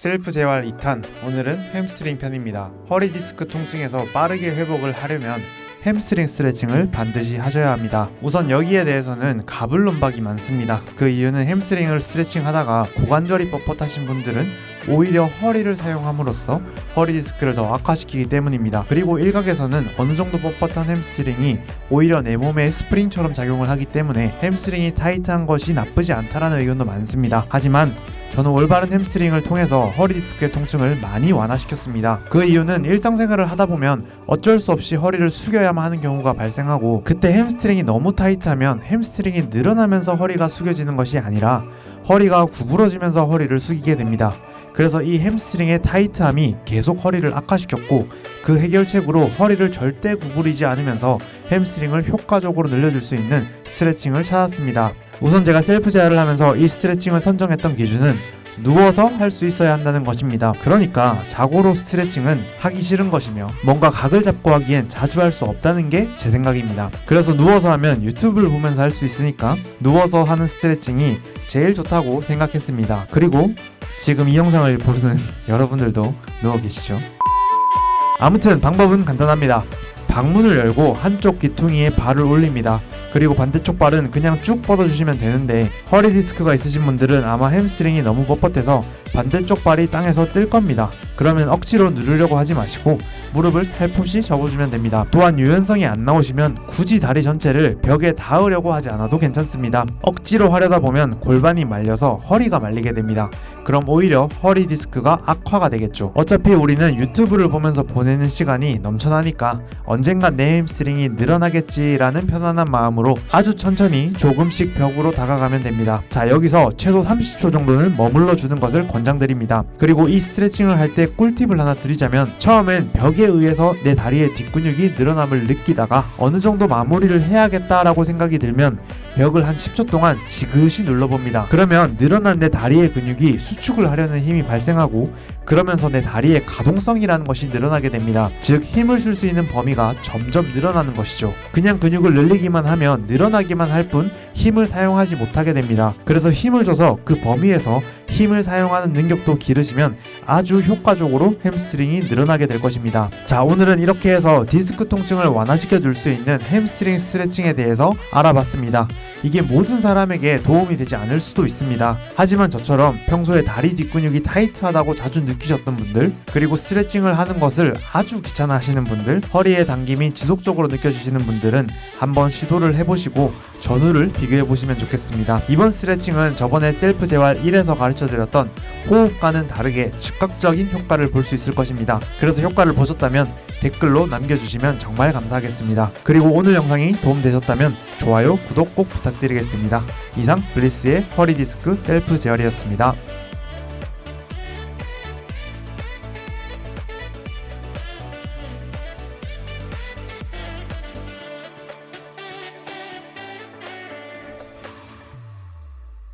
셀프 재활 2탄 오늘은 햄스트링 편입니다. 허리 디스크 통증에서 빠르게 회복을 하려면 햄스트링 스트레칭을 반드시 하셔야 합니다. 우선 여기에 대해서는 갑론을박이 많습니다. 그 이유는 햄스트링을 스트레칭 하다가 고관절이 뻣뻣하신 분들은 오히려 허리를 사용함으로써 허리 디스크를 더 악화시키기 때문입니다. 그리고 일각에서는 어느 정도 뻣뻣한 햄스트링이 오히려 내 몸에 스프링처럼 작용을 하기 때문에 햄스트링이 타이트한 것이 나쁘지 않다라는 의견도 많습니다. 하지만 저는 올바른 햄스트링을 통해서 허리 디스크의 통증을 많이 완화시켰습니다. 그 이유는 일상생활을 하다 보면 어쩔 수 없이 허리를 숙여야만 하는 경우가 발생하고 그때 햄스트링이 너무 타이트하면 햄스트링이 늘어나면서 허리가 숙여지는 것이 아니라 허리가 구부러지면서 허리를 숙이게 됩니다. 그래서 이 햄스트링의 타이트함이 계속 허리를 악화시켰고 그 해결책으로 허리를 절대 구부리지 않으면서 햄스트링을 효과적으로 늘려줄 수 있는 스트레칭을 찾았습니다. 우선 제가 셀프 제어를 하면서 이 스트레칭을 선정했던 기준은 누워서 할 수 있어야 한다는 것입니다. 그러니까 자고로 스트레칭은 하기 싫은 것이며 뭔가 각을 잡고 하기엔 자주 할 수 없다는 게 제 생각입니다. 그래서 누워서 하면 유튜브를 보면서 할 수 있으니까 누워서 하는 스트레칭이 제일 좋다고 생각했습니다. 그리고 지금 이 영상을 보는 여러분들도 누워 계시죠? 아무튼 방법은 간단합니다. 방문을 열고 한쪽 귀퉁이에 발을 올립니다. 그리고 반대쪽 발은 그냥 쭉 뻗어주시면 되는데 허리 디스크가 있으신 분들은 아마 햄스트링이 너무 뻣뻣해서 반대쪽 발이 땅에서 뜰 겁니다. 그러면 억지로 누르려고 하지 마시고 무릎을 살포시 접어주면 됩니다. 또한 유연성이 안 나오시면 굳이 다리 전체를 벽에 닿으려고 하지 않아도 괜찮습니다. 억지로 하려다 보면 골반이 말려서 허리가 말리게 됩니다. 그럼 오히려 허리 디스크가 악화가 되겠죠. 어차피 우리는 유튜브를 보면서 보내는 시간이 넘쳐나니까 언젠가 내 햄스트링이 늘어나겠지라는 편안한 마음으로 아주 천천히 조금씩 벽으로 다가가면 됩니다. 자 여기서 최소 30초 정도는 머물러 주는 것을 권장드립니다. 그리고 이 스트레칭을 할 때 꿀팁을 하나 드리자면 처음엔 벽에 의해서 내 다리의 뒷근육이 늘어남을 느끼다가 어느 정도 마무리를 해야겠다라고 생각이 들면 벽을 한 10초 동안 지그시 눌러봅니다. 그러면 늘어난 내 다리의 근육이 수축을 하려는 힘이 발생하고 그러면서 내 다리의 가동성이라는 것이 늘어나게 됩니다. 즉 힘을 쓸 수 있는 범위가 점점 늘어나는 것이죠. 그냥 근육을 늘리기만 하면 늘어나기만 할 뿐 힘을 사용하지 못하게 됩니다. 그래서 힘을 줘서 그 범위에서 힘을 사용하는 능력도 기르시면 아주 효과적으로 햄스트링이 늘어나게 될 것입니다. 자 오늘은 이렇게 해서 디스크 통증을 완화시켜 줄 수 있는 햄스트링 스트레칭에 대해서 알아봤습니다. 이게 모든 사람에게 도움이 되지 않을 수도 있습니다. 하지만 저처럼 평소에 다리 뒷근육이 타이트하다고 자주 느끼셨던 분들 그리고 스트레칭을 하는 것을 아주 귀찮아 하시는 분들 허리의 당김이 지속적으로 느껴지시는 분들은 한번 시도를 해보시고 전후를 비교해 보시면 좋겠습니다. 이번 스트레칭은 저번에 셀프 재활 1에서 가르쳐 드렸던 호흡과는 다르게 즉각적인 효과를 볼 수 있을 것입니다. 그래서 효과를 보셨다면 댓글로 남겨주시면 정말 감사하겠습니다. 그리고 오늘 영상이 도움되셨다면 좋아요, 구독 꼭 부탁드리겠습니다. 이상 블리스의 허리 디스크 셀프 재활이었습니다.